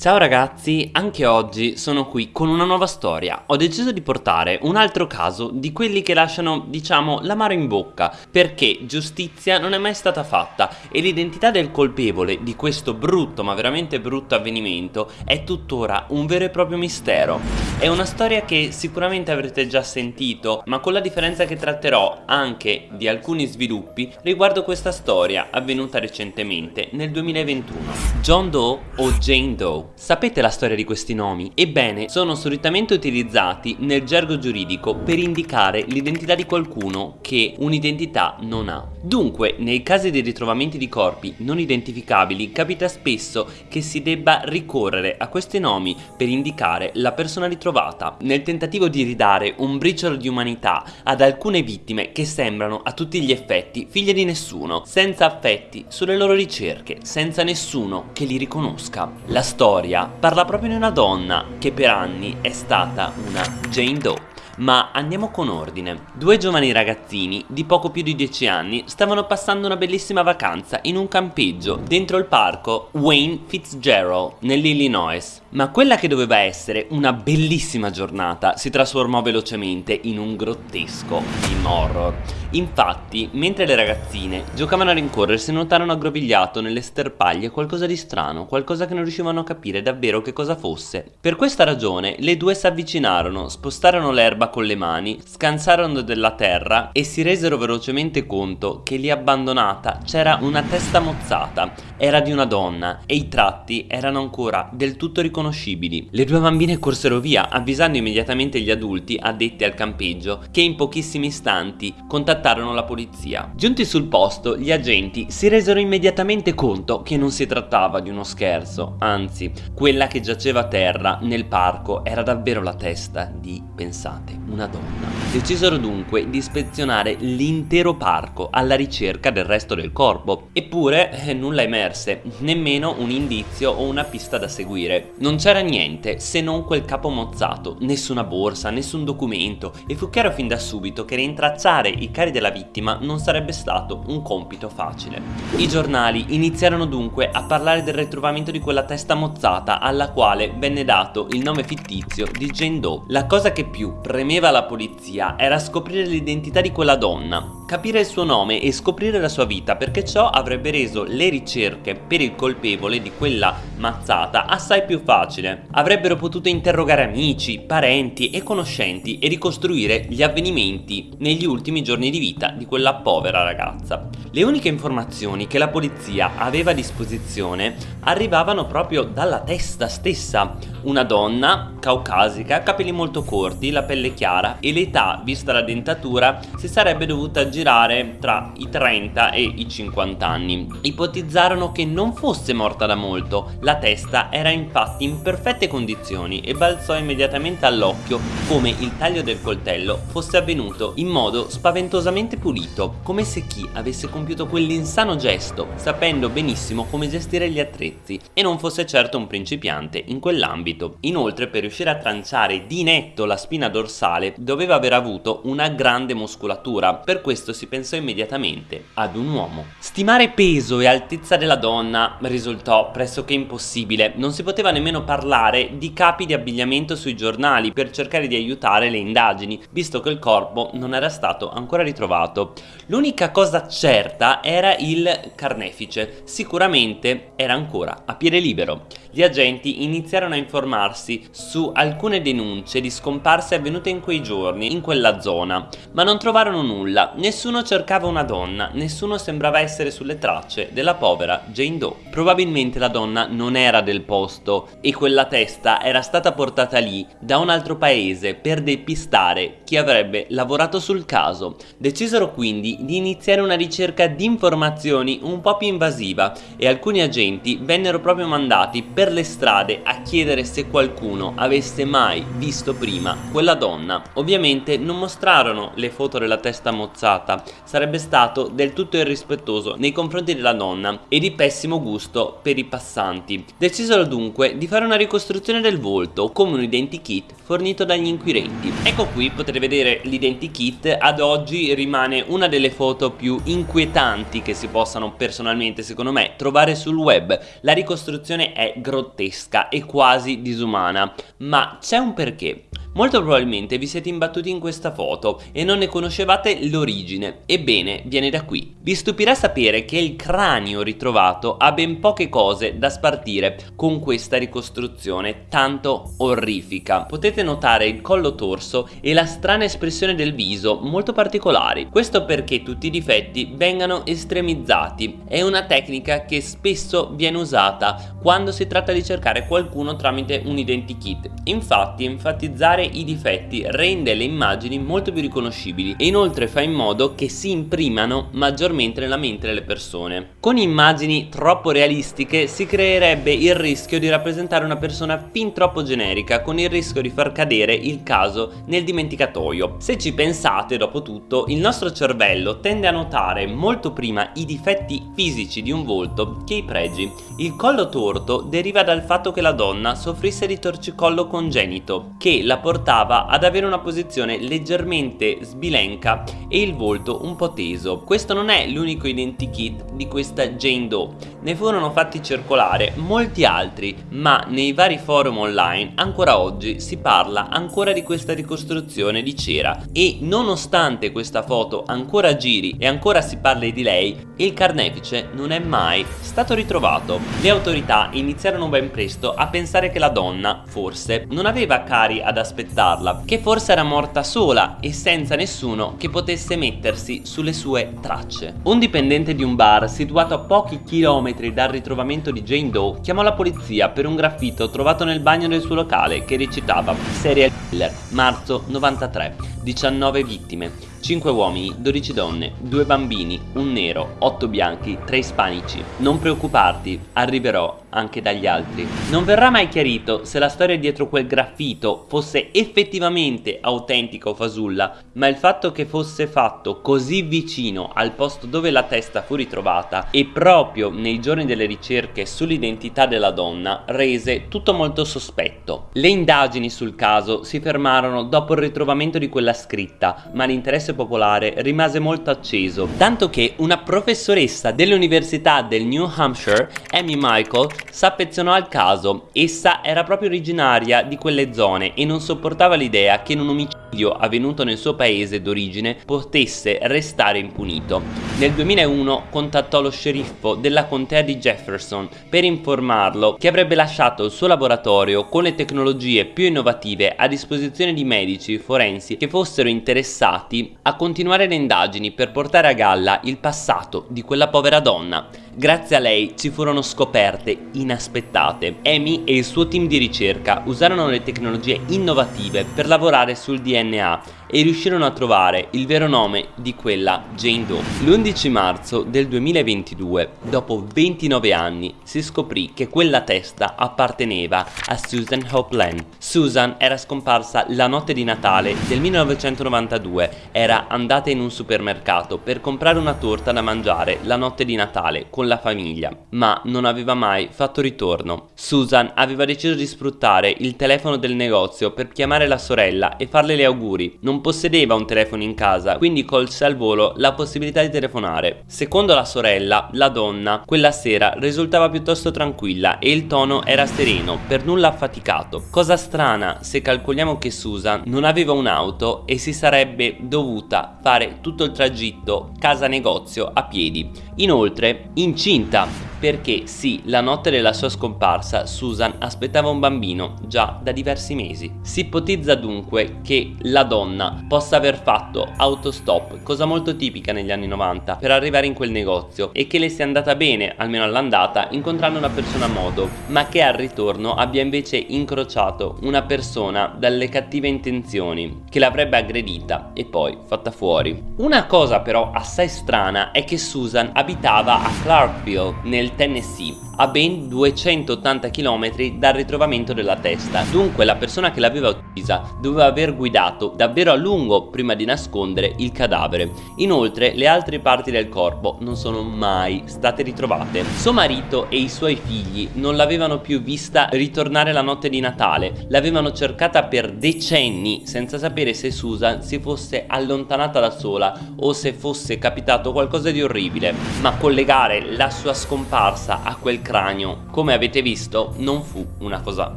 Ciao ragazzi, anche oggi sono qui con una nuova storia. Ho deciso di portare un altro caso di quelli che lasciano, diciamo, l'amaro in bocca, perché giustizia non è mai stata fatta e l'identità del colpevole di questo brutto, ma veramente brutto avvenimento è tuttora un vero e proprio mistero. È una storia che sicuramente avrete già sentito, ma con la differenza che tratterò anche di alcuni sviluppi riguardo questa storia avvenuta recentemente nel 2021. John Doe o Jane Doe Sapete la storia di questi nomi? Ebbene, sono solitamente utilizzati nel gergo giuridico per indicare l'identità di qualcuno che un'identità non ha. Dunque, nei casi di ritrovamenti di corpi non identificabili, capita spesso che si debba ricorrere a questi nomi per indicare la persona ritrovata, nel tentativo di ridare un briciolo di umanità ad alcune vittime che sembrano a tutti gli effetti figlie di nessuno, senza affetti sulle loro ricerche, senza nessuno che li riconosca. La storia storia parla proprio di una donna che per anni è stata una Jane Doe. Ma andiamo con ordine. Due giovani ragazzini di poco più di 10 anni stavano passando una bellissima vacanza in un campeggio dentro il parco Wayne Fitzgerald nell'Illinois. Ma quella che doveva essere una bellissima giornata si trasformò velocemente in un grottesco film horror. Infatti, mentre le ragazzine giocavano a rincorrersi notarono aggrovigliato nelle sterpaglie qualcosa di strano, qualcosa che non riuscivano a capire davvero che cosa fosse. Per questa ragione le due si avvicinarono, spostarono l'erba con le mani, scansarono della terra e si resero velocemente conto che lì abbandonata c'era una testa mozzata. Era di una donna e i tratti erano ancora del tutto riconoscibili. Le due bambine corsero via, avvisando immediatamente gli adulti addetti al campeggio che in pochissimi istanti contattarono la polizia. Giunti sul posto, gli agenti si resero immediatamente conto che non si trattava di uno scherzo, anzi, quella che giaceva a terra nel parco era davvero la testa di, pensate, una donna. Decisero dunque di ispezionare l'intero parco alla ricerca del resto del corpo. Eppure eh, nulla emerse, nemmeno un indizio o una pista da seguire. Non c'era niente se non quel capo mozzato, nessuna borsa, nessun documento e fu chiaro fin da subito che rintracciare i cari della vittima non sarebbe stato un compito facile. I giornali iniziarono dunque a parlare del ritrovamento di quella testa mozzata alla quale venne dato il nome fittizio di Jane Doe. La cosa che più premeva la polizia era scoprire l'identità di quella donna, capire il suo nome e scoprire la sua vita perché ciò avrebbe reso le ricerche per il colpevole di quella mazzata assai più facile. Avrebbero potuto interrogare amici, parenti e conoscenti e ricostruire gli avvenimenti negli ultimi giorni di vita di quella povera ragazza. Le uniche informazioni che la polizia aveva a disposizione arrivavano proprio dalla testa stessa, una donna caucasica, capelli molto corti, la pelle chiara e l'età, vista la dentatura, si sarebbe dovuta girare tra i 30 e i 50 anni. Ipotizzarono che non fosse morta da molto, la testa era infatti in perfette condizioni e balzò immediatamente all'occhio come il taglio del coltello fosse avvenuto in modo spaventosamente pulito, come se chi avesse compiuto quell'insano gesto sapendo benissimo come gestire gli attrezzi e non fosse certo un principiante in quell'ambito. Inoltre per riuscire a tranciare di netto la spina dorsale doveva aver avuto una grande muscolatura, per questo si pensò immediatamente ad un uomo. Stimare peso e altezza della donna risultò pressoché impossibile, non si poteva nemmeno parlare di capi di abbigliamento sui giornali per cercare di aiutare le indagini, visto che il corpo non era stato ancora ritrovato. L'unica cosa certa era il carnefice, sicuramente era ancora a piede libero. Gli agenti iniziarono a informarsi su alcune denunce di scomparse avvenute in quei giorni in quella zona, ma non trovarono nulla, nessuno cercava una donna, nessuno sembrava essere sulle tracce della povera Jane Doe. Probabilmente la donna non era del posto e quella testa era stata portata lì da un altro paese per depistare chi avrebbe lavorato sul caso. Decisero quindi di iniziare una ricerca di informazioni un po' più invasiva e alcuni agenti vennero proprio mandati per le strade a chiedere se qualcuno avesse mai visto prima quella donna Ovviamente non mostrarono le foto della testa mozzata, sarebbe stato del tutto irrispettoso nei confronti della donna e di pessimo gusto per i passanti. Decisero dunque di fare una ricostruzione del volto come un identikit fornito dagli inquirenti. Ecco qui potete vedere l'identikit, ad oggi rimane una delle foto più inquietanti che si possano personalmente secondo me trovare sul web. La ricostruzione è grottesca grottesca e quasi disumana, ma c'è un perché. Molto probabilmente vi siete imbattuti in questa foto e non ne conoscevate l'origine. Ebbene, viene da qui. Vi stupirà sapere che il cranio ritrovato ha ben poche cose da spartire con questa ricostruzione tanto orrifica. Potete notare il collo torso e la strana espressione del viso molto particolari. Questo perché tutti i difetti vengano estremizzati. È una tecnica che spesso viene usata quando si tratta di cercare qualcuno tramite un identikit. Infatti enfatizzare i difetti rende le immagini molto più riconoscibili e inoltre fa in modo che si imprimano maggiormente nella mente delle persone. Con immagini troppo realistiche si creerebbe il rischio di rappresentare una persona fin troppo generica con il rischio di far cadere il caso nel dimenticatoio. Se ci pensate dopo tutto il nostro cervello tende a notare molto prima i difetti fisici di un volto che i pregi. Il collo deriva dal fatto che la donna soffrisse di torcicollo congenito che la portava ad avere una posizione leggermente sbilenca e il volto un po' teso. Questo non è l'unico identikit di questa Jane Doe, ne furono fatti circolare molti altri, ma nei vari forum online ancora oggi si parla ancora di questa ricostruzione di cera e nonostante questa foto ancora giri e ancora si parli di lei, il carnefice non è mai stato ritrovato. Le autorità iniziarono ben presto a pensare che la donna, forse, non aveva cari ad aspettarla, che forse era morta sola e senza nessuno che potesse mettersi sulle sue tracce. Un dipendente di un bar situato a pochi chilometri dal ritrovamento di Jane Doe chiamò la polizia per un graffito trovato nel bagno del suo locale che recitava Serial Killer, marzo 93, 19 vittime 5 uomini, 12 donne, 2 bambini, un nero, 8 bianchi, 3 ispanici. Non preoccuparti, arriverò anche dagli altri. Non verrà mai chiarito se la storia dietro quel graffito fosse effettivamente autentica o fasulla, ma il fatto che fosse fatto così vicino al posto dove la testa fu ritrovata e proprio nei giorni delle ricerche sull'identità della donna rese tutto molto sospetto. Le indagini sul caso si fermarono dopo il ritrovamento di quella scritta, ma l'interesse popolare rimase molto acceso, tanto che una professoressa dell'università del New Hampshire, Amy Michael, s'affezionò al caso. Essa era proprio originaria di quelle zone e non sopportava l'idea che un omicidio avvenuto nel suo paese d'origine potesse restare impunito. Nel 2001 contattò lo sceriffo della contea di Jefferson per informarlo che avrebbe lasciato il suo laboratorio con le tecnologie più innovative a disposizione di medici forensi che fossero interessati a continuare le indagini per portare a galla il passato di quella povera donna. Grazie a lei ci furono scoperte inaspettate. Amy e il suo team di ricerca usarono le tecnologie innovative per lavorare sul DNA e riuscirono a trovare il vero nome di quella Jane Doe. L'11 marzo del 2022, dopo 29 anni, si scoprì che quella testa apparteneva a Susan Hopeland. Susan era scomparsa la notte di Natale del 1992, era andata in un supermercato per comprare una torta da mangiare la notte di Natale con la famiglia, ma non aveva mai fatto ritorno. Susan aveva deciso di sfruttare il telefono del negozio per chiamare la sorella e farle gli auguri. Non possedeva un telefono in casa, quindi colse al volo la possibilità di telefonare. Secondo la sorella, la donna, quella sera risultava piuttosto tranquilla e il tono era sereno, per nulla affaticato. Cosa strana se calcoliamo che Susan non aveva un'auto e si sarebbe dovuta fare tutto il tragitto casa-negozio a piedi. Inoltre, incinta perché sì, la notte della sua scomparsa Susan aspettava un bambino già da diversi mesi. Si ipotizza dunque che la donna possa aver fatto autostop, cosa molto tipica negli anni 90, per arrivare in quel negozio e che le sia andata bene, almeno all'andata, incontrando una persona a modo, ma che al ritorno abbia invece incrociato una persona dalle cattive intenzioni, che l'avrebbe aggredita e poi fatta fuori. Una cosa però assai strana è che Susan abitava a Clarkville, nel del Tennessee a ben 280 km dal ritrovamento della testa. Dunque la persona che l'aveva uccisa doveva aver guidato davvero a lungo prima di nascondere il cadavere. Inoltre le altre parti del corpo non sono mai state ritrovate. Suo marito e i suoi figli non l'avevano più vista ritornare la notte di Natale, l'avevano cercata per decenni senza sapere se Susan si fosse allontanata da sola o se fosse capitato qualcosa di orribile, ma collegare la sua scomparsa a quel cranio, come avete visto, non fu una cosa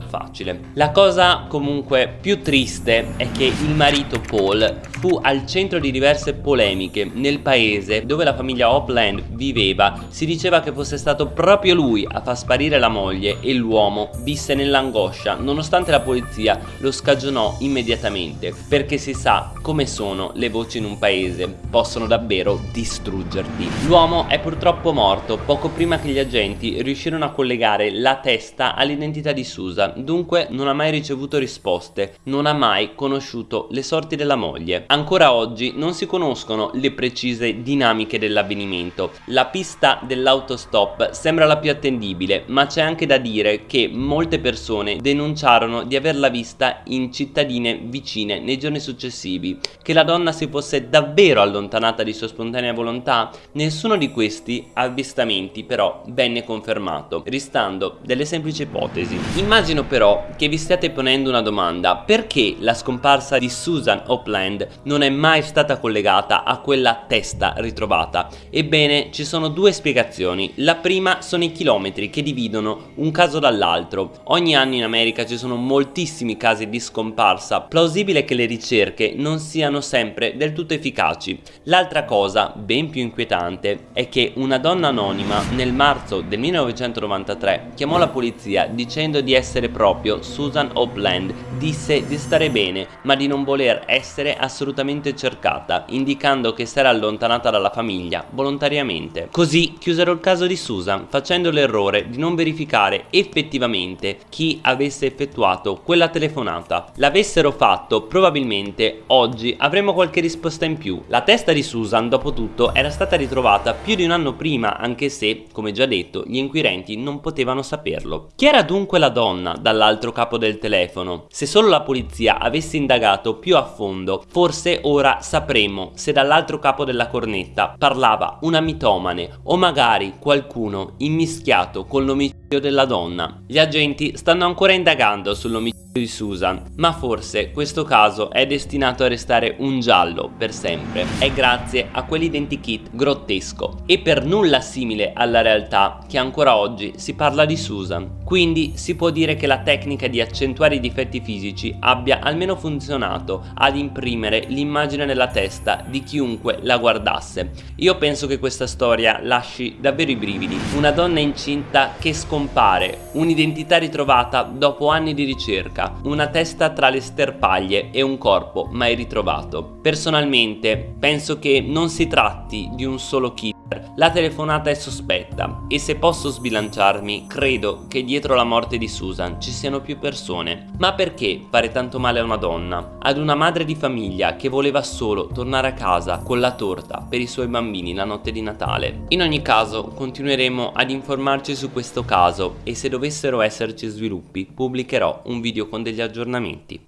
facile. La cosa comunque più triste è che il marito Paul fu al centro di diverse polemiche nel paese dove la famiglia Hopland viveva. Si diceva che fosse stato proprio lui a far sparire la moglie e l'uomo visse nell'angoscia nonostante la polizia lo scagionò immediatamente perché si sa come sono le voci in un paese, possono davvero distruggerti. L'uomo è purtroppo morto poco prima che gli agenti riuscirono a collegare la testa all'identità di Susan, dunque non ha mai ricevuto risposte, non ha mai conosciuto le sorti della moglie. Ancora oggi non si conoscono le precise dinamiche dell'avvenimento. La pista dell'autostop sembra la più attendibile, ma c'è anche da dire che molte persone denunciarono di averla vista in cittadine vicine nei giorni successivi. Che la donna si fosse davvero allontanata di sua spontanea volontà? Nessuno di questi avvistamenti però venne confermato, restando delle semplici ipotesi. Immagino però che vi stiate ponendo una domanda, perché la scomparsa di Susan Opland non è mai stata collegata a quella testa ritrovata? Ebbene, ci sono due spiegazioni. La prima sono i chilometri che dividono un caso dall'altro. Ogni anno in America ci sono moltissimi casi di scomparsa. Plausibile che le ricerche non siano sempre del tutto efficaci. L'altra cosa, ben più inquietante, è che una donna anonima nel marzo del 1993 chiamò la polizia dicendo di essere proprio Susan Opland. Disse di stare bene, ma di non voler essere assolutamente cercata, indicando che si era allontanata dalla famiglia volontariamente. Così chiusero il caso di Susan, facendo l'errore di non verificare effettivamente chi avesse effettuato quella telefonata. L'avessero fatto, probabilmente oggi avremmo qualche risposta in più. La testa di Susan, dopo tutto, era stata ritrovata più di un anno prima, anche se, come già detto, gli inquirenti non potevano saperlo. Chi era dunque la donna dall'altro capo del telefono? Se solo la polizia avesse indagato più a fondo, forse ora sapremo se dall'altro capo della cornetta parlava una mitomane o magari qualcuno immischiato con l'omicidio della donna. Gli agenti stanno ancora indagando sull'omicidio di Susan, ma forse questo caso è destinato a restare un giallo per sempre. È grazie a quell'identikit grottesco e per nulla simile alla realtà che ancora oggi si parla di Susan. Quindi si può dire che la tecnica di accentuare i difetti fisici abbia almeno funzionato ad imprimere l'immagine nella testa di chiunque la guardasse. Io penso che questa storia lasci davvero i brividi. Una donna incinta che scompare, un'identità ritrovata dopo anni di ricerca, una testa tra le sterpaglie e un corpo mai ritrovato. Personalmente penso che non si tratti di un solo killer la telefonata è sospetta e se posso sbilanciarmi credo che dietro la morte di Susan ci siano più persone. Ma perché fare tanto male a una donna? Ad una madre di famiglia che voleva solo tornare a casa con la torta per i suoi bambini la notte di Natale. In ogni caso continueremo ad informarci su questo caso e se dovessero esserci sviluppi pubblicherò un video con degli aggiornamenti.